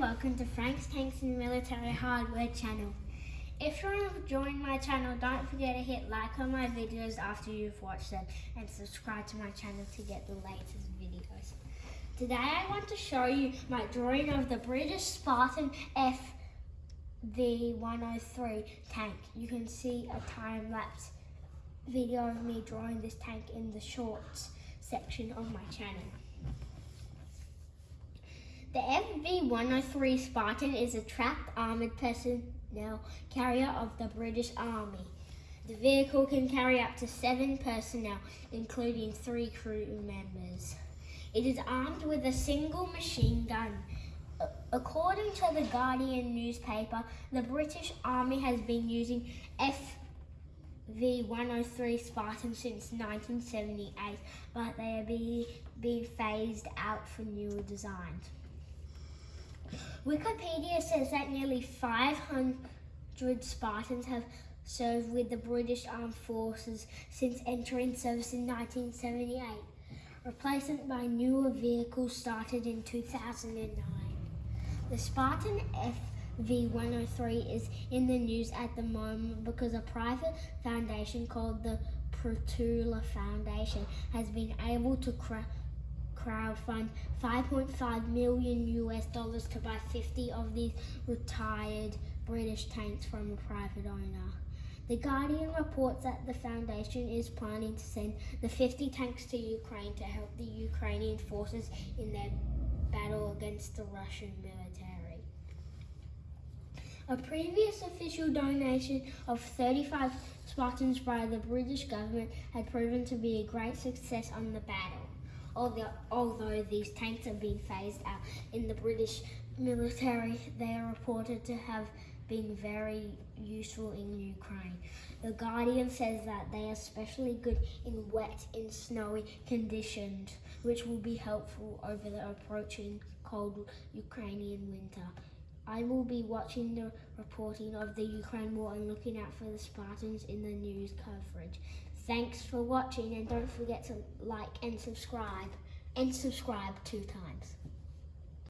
welcome to Frank's Tanks and Military Hardware channel. If you're enjoying my channel, don't forget to hit like on my videos after you've watched them and subscribe to my channel to get the latest videos. Today I want to show you my drawing of the British Spartan FV103 tank. You can see a time-lapse video of me drawing this tank in the shorts section of my channel. The FV-103 Spartan is a tracked armoured personnel carrier of the British Army. The vehicle can carry up to seven personnel, including three crew members. It is armed with a single machine gun. According to the Guardian newspaper, the British Army has been using FV-103 Spartan since 1978, but they are being phased out for newer designs. Wikipedia says that nearly 500 Spartans have served with the British Armed Forces since entering service in 1978. Replacement by newer vehicles started in 2009. The Spartan FV-103 is in the news at the moment because a private foundation called the Prytula Foundation has been able to crowdfund 5.5 million US dollars to buy 50 of these retired British tanks from a private owner. The Guardian reports that the foundation is planning to send the 50 tanks to Ukraine to help the Ukrainian forces in their battle against the Russian military. A previous official donation of 35 Spartans by the British government had proven to be a great success on the battle although, these tanks have been phased out in the British military, they are reported to have been very useful in Ukraine. The Guardian says that they are especially good in wet and snowy conditions, which will be helpful over the approaching cold Ukrainian winter. I will be watching the reporting of the Ukraine war and looking out for the Spartans in the news coverage. Thanks for watching and don't forget to like and subscribe and subscribe two times.